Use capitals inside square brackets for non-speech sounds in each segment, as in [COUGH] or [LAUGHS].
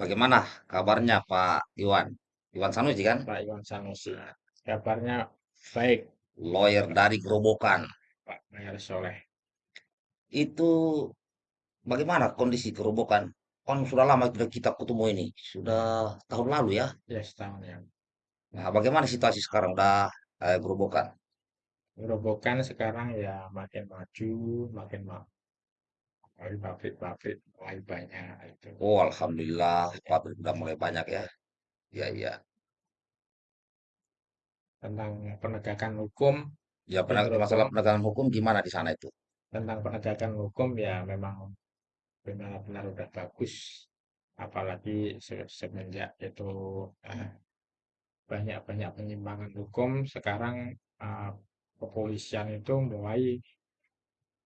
Bagaimana kabarnya Pak Iwan? Iwan Sanusi kan? Pak Iwan Sanusi. Kabarnya baik, Lawyer dari Gerobokan. Pak Mayor Soleh. Itu bagaimana kondisi Gerobokan? Kan sudah lama sudah kita ketemu ini. Sudah tahun lalu ya. Ya setahun yang. Nah, bagaimana situasi sekarang? Udah eh, Gerobokan. Gerobokan sekarang ya makin maju, makin maju. Pabrik-pabrik mulai banyak itu. Oh, Alhamdulillah, pabrik udah mulai banyak ya. Ya, ya. Tentang penegakan hukum Ya, peneg- masalah penegakan hukum gimana di sana itu? tentang penegakan hukum ya memang benar-benar udah bagus. Apalagi se- semenjak itu eh, banyak-banyak penyimpangan hukum, sekarang eh, kepolisian itu mulai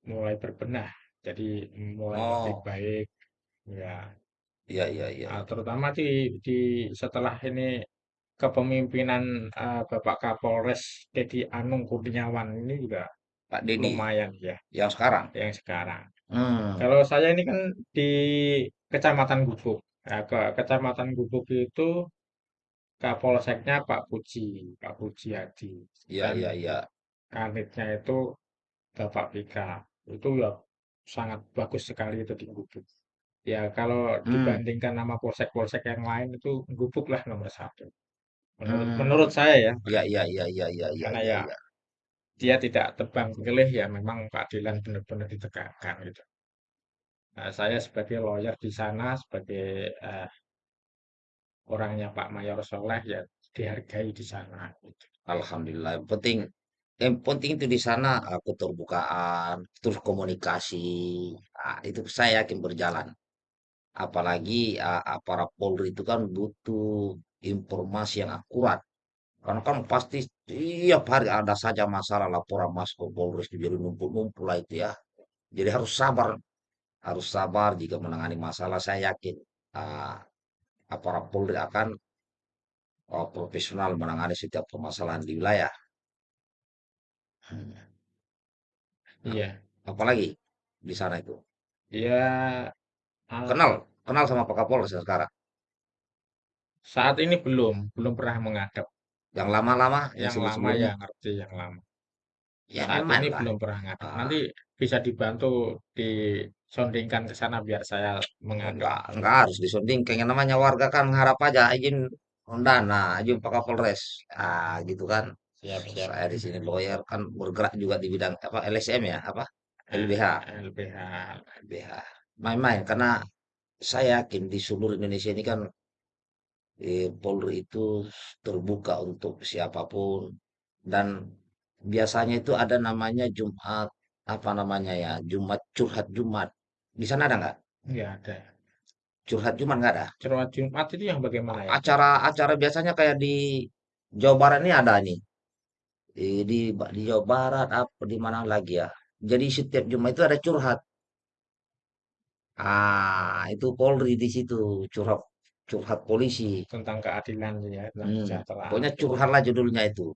mulai berbenah, jadi mulai lebih Oh, baik, ya. iya, iya, iya. Ah, terutama di di setelah ini kepemimpinan eh, Bapak Kapolres Dedi Anung Kurniawan ini juga Pak Dedi, lumayan ya, yang sekarang. yang sekarang. Hmm. Kalau saya ini kan di Kecamatan Gubuk. Nah, ke Kecamatan Gubuk itu Kapolseknya Pak Puji, Pak Puji Hadi, Iya, dan iya, iya. kanitnya itu Bapak Pika. Itu ya sangat bagus sekali itu di Gubuk. Ya kalau Hmm. dibandingkan nama polsek-polsek yang lain itu Gubuk lah nomor satu. Menurut menurut Hmm. saya ya, Iya, iya, iya, iya, iya, iya, karena iya, ya iya. dia tidak tebang pilih ya memang keadilan benar-benar ditegakkan gitu. Nah, saya sebagai lawyer di sana, sebagai eh, orangnya Pak Mayor Soleh ya dihargai di sana. Gitu. Alhamdulillah. Penting, yang penting itu di sana ah, keterbukaan, terus komunikasi. Ah, itu saya yakin berjalan. Apalagi ah, aparat Polri itu kan butuh informasi yang akurat. Karena kan pasti tiap hari ada saja masalah laporan masuk ke Polri itu jadi numpuk-numpuk lah itu ya. Jadi harus sabar, harus sabar jika menangani masalah. Saya yakin ah, aparat Polri akan oh, profesional menangani setiap permasalahan di wilayah. Iya, Apalagi di sana itu. ya ah, Kenal, kenal sama Pak Kapolres yang sekarang. saat ini belum, belum pernah menghadap. Yang lama-lama, yang Yang lama ya sebelum-sebelumnya. ngerti yang lama. Ya Saat ini lah. belum pernah ngadep. Ah, Nanti bisa dibantu disondingkan ke sana biar saya menghadap. enggak, enggak harus disunding. Kayak namanya warga kan mengharap aja izin dana, izin Pak Kapolres. Ah, gitu kan. Siap-siap. Saya di sini lawyer kan bergerak juga di bidang apa LSM ya, apa LBH, LBH. LBH. Main-main karena saya yakin di seluruh Indonesia ini kan eh, Polri itu terbuka untuk siapa pun dan biasanya itu ada namanya Jumat apa namanya ya Jumat curhat Jumat di sana ada nggak Nggak ada. curhat Jumat nggak ada Cerwet Jumat itu yang bagaimana ya? acara-acara biasanya kayak di Jawa Barat ini ada nih di di, di Jawa Barat apa di mana lagi ya jadi setiap Jumat itu ada curhat ah itu Polri di situ curhat curhat polisi Tentang keadilan ya, tentang hmm. kesejahteraan. pokoknya curhatlah judulnya itu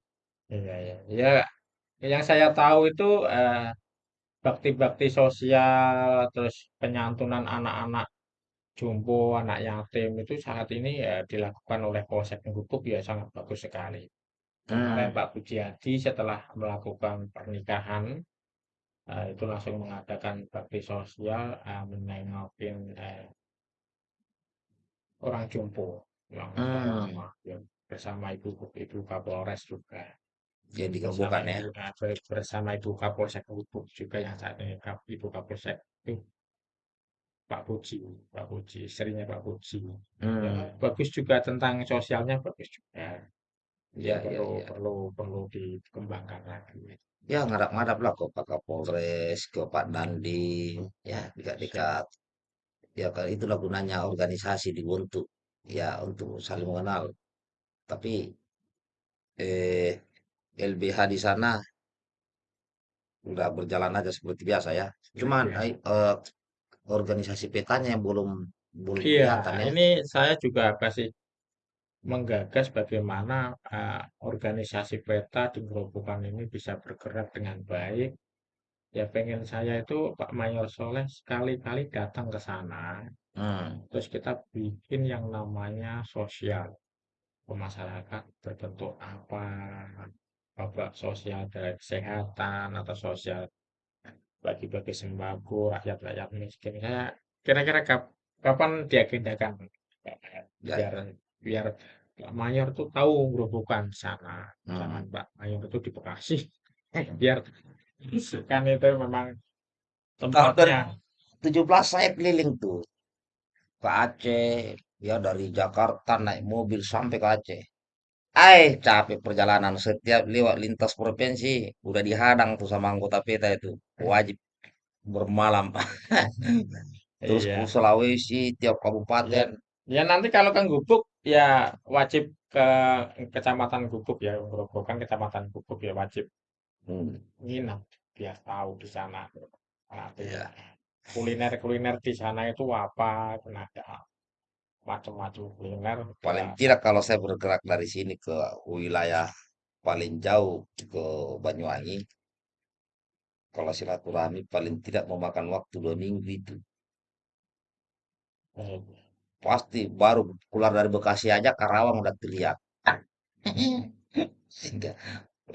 Iya, iya. Ya, yang saya tahu itu eh, bakti-bakti sosial, terus penyantunan anak-anak jompo, anak yatim itu saat ini ya dilakukan oleh Polsek Gubuk ya sangat bagus sekali. Kemarin hmm. Pak Pujiadi setelah melakukan pernikahan eh, itu langsung mengadakan bakti sosial, eh, menengokin eh, orang jompo yang Hmm. ya, bersama Ibu Ibu Kapolres juga. jadi bersama kebukan ya ibu nah, bersama ibu Kapolsek juga yang saat ini ibu Kapolsek itu Pak Puji, Pak Puji, istrinya Pak Puji. Ya, hmm. bagus juga tentang sosialnya bagus juga. Ya ya ya perlu ya perlu perlu dikembangkan lagi. Ya ngadap-ngadap lah ke Pak Kapolres, ke Pak Dandim, ya dekat-dekat. Ya kan itulah gunanya organisasi dibentuk, ya untuk saling mengenal. Tapi eh LBH di sana udah berjalan aja seperti biasa ya. Cuman Ya. eh, eh, organisasi petanya yang belum belum Iya, kelihatan ya. ini saya juga kasih menggagas bagaimana eh, organisasi peta di Gerobokan ini bisa bergerak dengan baik. Ya pengen saya itu Pak Mayor Soleh sekali-kali datang ke sana. Hmm, Terus kita bikin yang namanya sosial. Masyarakat berbentuk apa, babak sosial dari kesehatan atau sosial bagi-bagi sembako rakyat-rakyat miskin. Saya kira-kira kap- kapan diagendakan ya, biar biar Pak Mayor tuh tahu gerobokan sana. Jangan hmm. Pak Mayor itu di Bekasi. Biar kan itu memang Tahun tempatnya. 2017 saya keliling tuh ke Aceh, ya dari Jakarta naik mobil sampai ke Aceh. Eh, capek perjalanan. Setiap lewat lintas provinsi, udah dihadang tuh sama anggota PETA itu. Wajib bermalam. [LAUGHS] Terus ke Iya. Sulawesi, tiap Ya, kabupaten. ya nanti kalau ke Gubuk ya wajib ke Kecamatan Gubuk ya, gerobokan Kecamatan Gubuk ya wajib Hmm, nginap biar tahu di sana. Nanti ya. kuliner-kuliner di sana itu apa, kan ada macam-macam kuliner Paling tidak kalau saya bergerak dari sini ke wilayah paling jauh ke Banyuwangi, kalau silaturahmi paling tidak memakan waktu dua minggu itu. Pasti baru keluar dari Bekasi aja Karawang udah terlihat. Sehingga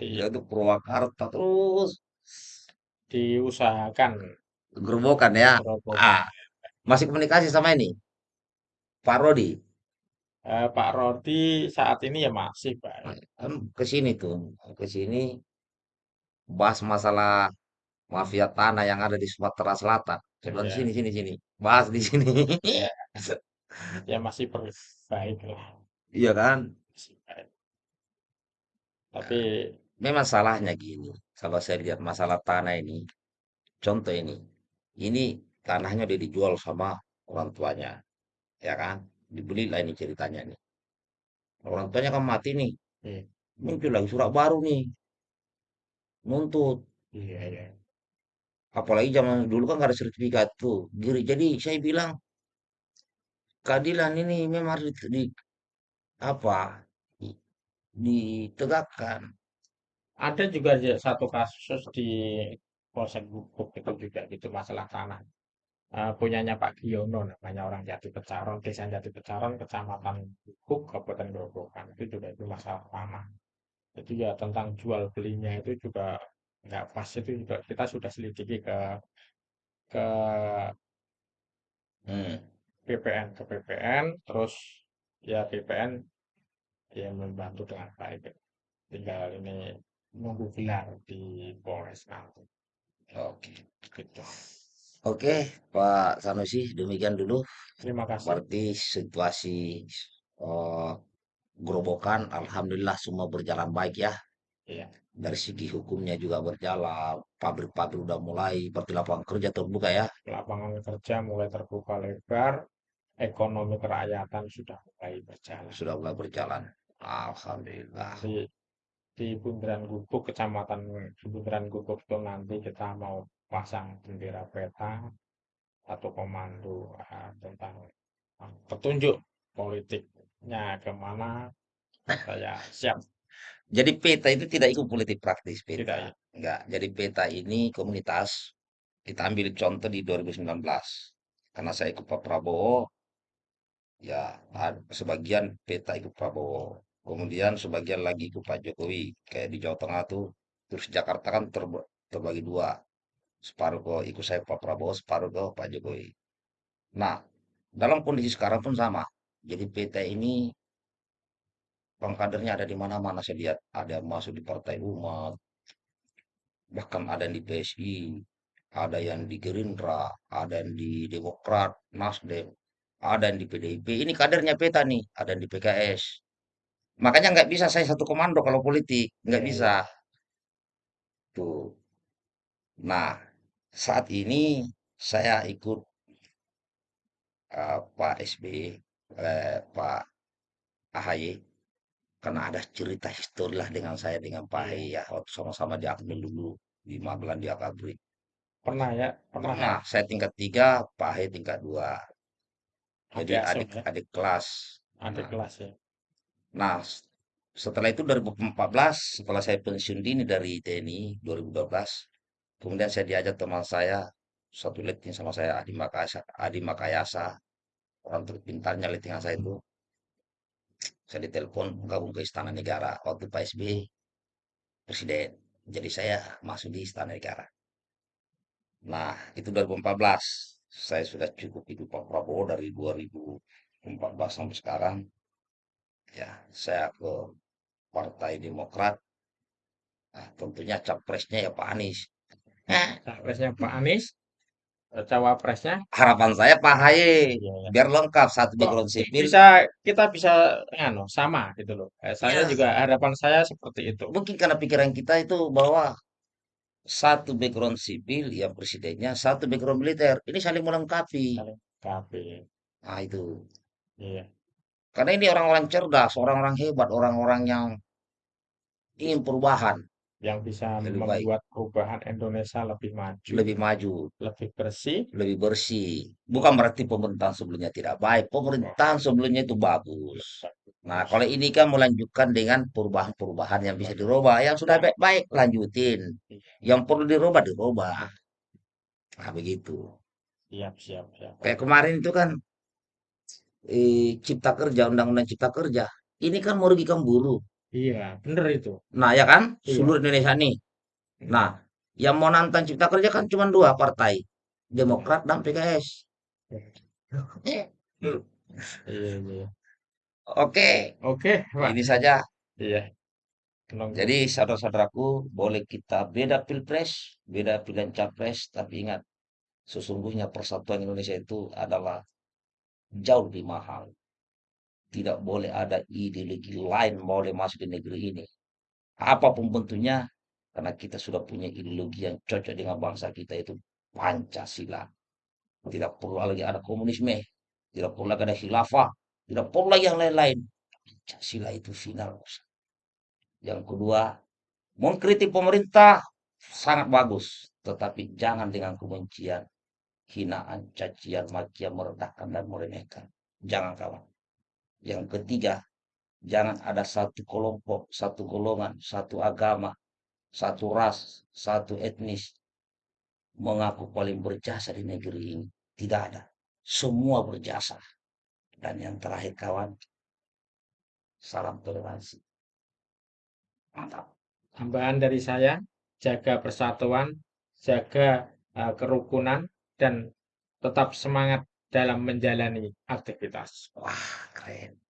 Iya, itu Purwakarta terus diusahakan gerobokan ya. gerobokan. Ah, masih komunikasi sama ini Pak Rodi. Eh, Pak Rodi saat ini ya masih baik. Kan ke sini tuh, ke sini bahas masalah mafia tanah yang ada di Sumatera Selatan. Saya bilang Ya, sini sini sini, bahas di sini. ya, [LAUGHS] ya masih baik lah, Iya kan? masih baik. Tapi Memang salahnya gini. Kalau saya lihat masalah tanah ini, contoh ini, ini tanahnya udah dijual sama orang tuanya, ya kan? Dibeli lah ini ceritanya nih. Orang tuanya kan mati nih, eh, muncul lagi surat baru nih, nuntut. iya ya, Apalagi zaman dulu kan nggak ada sertifikat tuh. Jadi saya bilang keadilan ini memang harus di, di- apa? di- ditegakkan. ada juga satu kasus di Polsek Gubuk itu juga gitu masalah tanah. Eh, punyanya Pak Giono namanya orang Jati Pecaron, Desa Jati Pecaron, Kecamatan Gubuk, Kabupaten Grobogan itu juga itu masalah tanah. Itu ya tentang jual belinya itu juga nggak pas itu juga kita sudah selidiki ke ke Hmm. PPN ke PPN terus ya PPN ya membantu dengan baik tinggal ini nunggu gelar di Polres nanti Oke. gitu Oke, Pak Sanusi, demikian dulu. terima kasih Berarti situasi eh, gerobokan, alhamdulillah semua berjalan baik ya. iya Dari segi hukumnya juga berjalan, pabrik-pabrik udah mulai, berarti lapangan kerja terbuka ya, lapangan kerja mulai terbuka lebar ekonomi kerakyatan sudah mulai berjalan sudah mulai berjalan. Alhamdulillah. nanti di Bundaran Gubuk kecamatan di Bundaran Gubuk itu nanti kita mau pasang bendera peta satu komando ah, tentang ah, petunjuk politiknya ke mana saya siap Jadi peta itu tidak ikut politik praktis tidak peta. ya Enggak. Jadi peta ini komunitas kita ambil contoh di 2019. Karena saya ikut Pak Prabowo, ya ad- sebagian peta ikut Prabowo. Kemudian sebagian lagi ikut Pak Jokowi. Kayak di Jawa Tengah tuh, terus Jakarta kan terb- terbagi dua. Separuh ke ikut saya Pak Prabowo, separuh ke Pak Jokowi. Nah, dalam kondisi sekarang pun sama. Jadi peta ini pengkadernya ada di mana-mana saya lihat. Ada masuk di Partai Umat, bahkan ada yang di PSI, ada yang di Gerindra, ada yang di Demokrat, Nasdem, ada yang di PDIP. Ini kadernya peta nih, ada yang di PKS. Makanya nggak bisa saya satu komando kalau politik, nggak ya bisa. ya Tuh. Nah, saat ini saya ikut eh, Pak SBY, eh, Pak AHY, karena ada cerita histori lah dengan saya dengan Pak AHY iya ya, waktu sama-sama di Akmil dulu, di Magelang di Akabri. pernah ya pernah Pernah, saya tingkat tiga, Pak AHY tingkat dua. Jadi adik asuh ya adik-adik kelas. adik Nah, kelas ya nah, setelah itu 2014, setelah saya pensiun dini dari TNI 2012, Kemudian saya diajak teman saya, satu letting sama saya, Adi Makayasa, Adi Makayasa, orang terpintarnya lettingan saya itu. Saya ditelepon gabung ke Istana Negara waktu Pak SBY presiden. Jadi saya masuk di Istana Negara. Nah, itu 2014. Saya sudah cukup hidup Pak Prabowo dari 2014 sampai sekarang. Ya, saya ke Partai Demokrat. Nah, tentunya capresnya ya Pak Anies. Capresnya Pak Anies, eh, cawapresnya Harapan saya Pak Haye Iya, ya. biar lengkap satu background sipil. bisa kita bisa anu sama gitu loh. Eh, saya Ya, juga harapan saya seperti itu. mungkin karena pikiran kita itu bahwa satu background sipil ya presidennya, satu background militer. Ini saling melengkapi. Saling kafe. Nah, itu. Iya, Karena ini orang-orang cerdas, orang-orang hebat, orang-orang yang ingin perubahan yang bisa lebih baik, membuat perubahan Indonesia lebih maju, lebih maju, lebih bersih. lebih bersih. Bukan berarti pemerintahan sebelumnya tidak baik. Pemerintahan sebelumnya itu bagus. Nah, kalau ini kan melanjutkan dengan perubahan-perubahan yang bisa dirubah. Yang sudah baik-baik, lanjutin. Iya, Yang perlu dirubah, dirubah. Nah, begitu. Siap, siap, siap. Kayak kemarin itu kan eh, Cipta Kerja, Undang-Undang Cipta Kerja. Ini kan merugikan buruh. Iya, bener itu. Nah, ya kan? Iya. Seluruh Indonesia nih. Nah, yang mau nantang Cipta Kerja kan cuma dua partai. Demokrat dan PKS. Iya, iya. Oke, Oke, Pak. ini saja. Iya. Nunggu. Jadi saudara-saudaraku, boleh kita beda pilpres, beda pilihan capres, tapi ingat, sesungguhnya persatuan Indonesia itu adalah jauh lebih mahal. Tidak boleh ada ideologi lain boleh masuk di negeri ini. Apa pun bentuknya, karena kita sudah punya ideologi yang cocok dengan bangsa kita itu Pancasila. Tidak perlu lagi ada komunisme, tidak perlu lagi ada khilafah, tidak lagi yang lain-lain. Pancasila itu final. Yang kedua, mengkritik pemerintah sangat bagus, tetapi jangan dengan kebencian, hinaan, cacian, makian, merendahkan dan meremehkan. Jangan kawan. Yang ketiga, jangan ada satu kelompok, satu golongan, satu agama, satu ras, satu etnis mengaku paling berjasa di negeri ini. Tidak ada. Semua berjasa. Dan yang terakhir kawan, salam toleransi. Mantap. Tambahan dari saya, jaga persatuan, jaga uh, kerukunan, dan tetap semangat dalam menjalani aktivitas. Wah, keren.